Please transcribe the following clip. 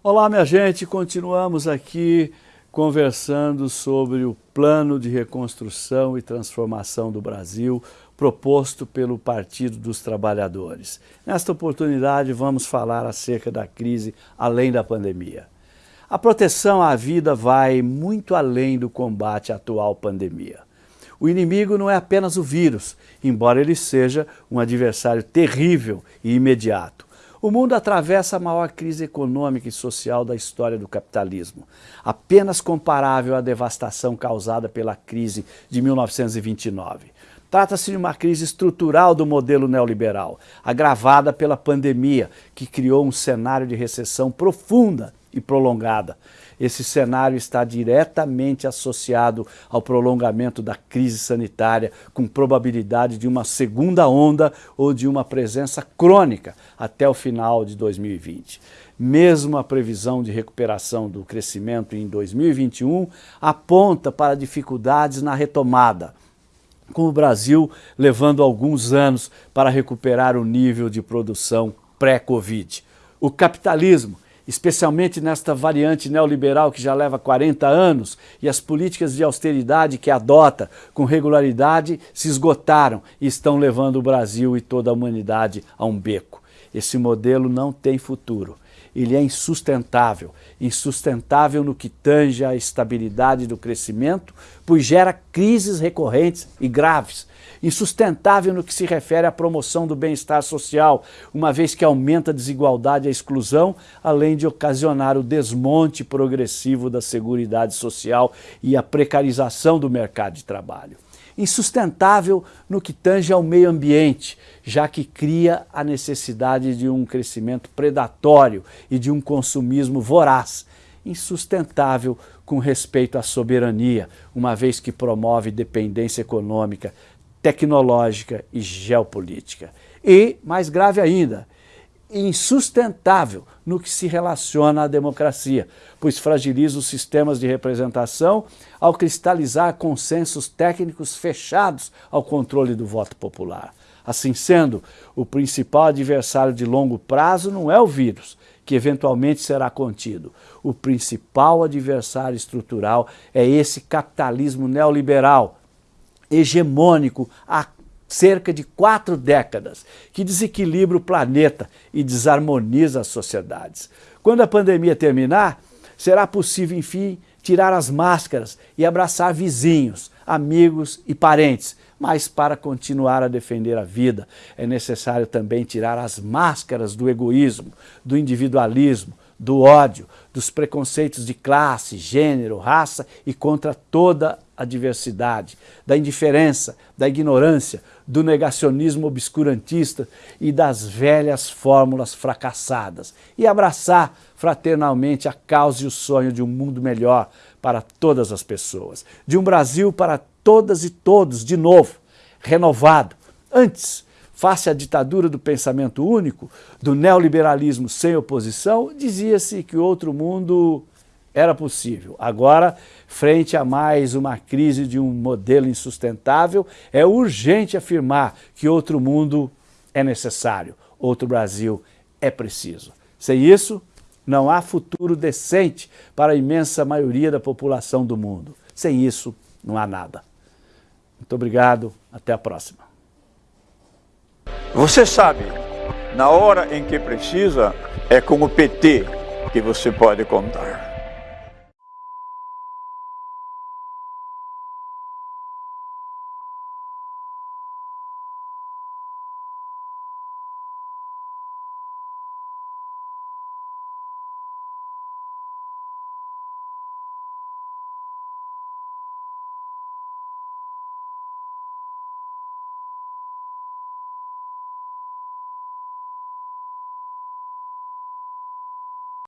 Olá, minha gente, continuamos aqui conversando sobre o plano de reconstrução e transformação do Brasil proposto pelo Partido dos Trabalhadores. Nesta oportunidade vamos falar acerca da crise além da pandemia. A proteção à vida vai muito além do combate à atual pandemia. O inimigo não é apenas o vírus, embora ele seja um adversário terrível e imediato. O mundo atravessa a maior crise econômica e social da história do capitalismo, apenas comparável à devastação causada pela crise de 1929. Trata-se de uma crise estrutural do modelo neoliberal, agravada pela pandemia, que criou um cenário de recessão profunda e prolongada. Esse cenário está diretamente associado ao prolongamento da crise sanitária, com probabilidade de uma segunda onda ou de uma presença crônica até o final de 2020. Mesmo a previsão de recuperação do crescimento em 2021 aponta para dificuldades na retomada, com o Brasil levando alguns anos para recuperar o nível de produção pré-Covid. O capitalismo especialmente nesta variante neoliberal que já leva 40 anos e as políticas de austeridade que adota com regularidade se esgotaram e estão levando o Brasil e toda a humanidade a um beco. Esse modelo não tem futuro. Ele é insustentável, insustentável no que tange à estabilidade do crescimento, pois gera crises recorrentes e graves, insustentável no que se refere à promoção do bem-estar social, uma vez que aumenta a desigualdade e a exclusão, além de ocasionar o desmonte progressivo da seguridade social e a precarização do mercado de trabalho insustentável no que tange ao meio ambiente, já que cria a necessidade de um crescimento predatório e de um consumismo voraz, insustentável com respeito à soberania, uma vez que promove dependência econômica, tecnológica e geopolítica. E, mais grave ainda, insustentável no que se relaciona à democracia, pois fragiliza os sistemas de representação ao cristalizar consensos técnicos fechados ao controle do voto popular. Assim sendo, o principal adversário de longo prazo não é o vírus, que eventualmente será contido. O principal adversário estrutural é esse capitalismo neoliberal, hegemônico há cerca de quatro décadas, que desequilibra o planeta e desarmoniza as sociedades. Quando a pandemia terminar, será possível, enfim, tirar as máscaras e abraçar vizinhos, amigos e parentes. Mas para continuar a defender a vida, é necessário também tirar as máscaras do egoísmo, do individualismo, do ódio, dos preconceitos de classe, gênero, raça e contra toda a diversidade, da indiferença, da ignorância, do negacionismo obscurantista e das velhas fórmulas fracassadas e abraçar fraternalmente a causa e o sonho de um mundo melhor para todas as pessoas, de um Brasil para todas e todos, de novo, renovado. Antes, face à ditadura do pensamento único, do neoliberalismo sem oposição, dizia-se que outro mundo era possível. Agora, frente a mais uma crise de um modelo insustentável, é urgente afirmar que outro mundo é necessário, outro Brasil é preciso. Sem isso, não há futuro decente para a imensa maioria da população do mundo. Sem isso, não há nada. Muito obrigado, até a próxima. Você sabe, na hora em que precisa, é com o PT que você pode contar.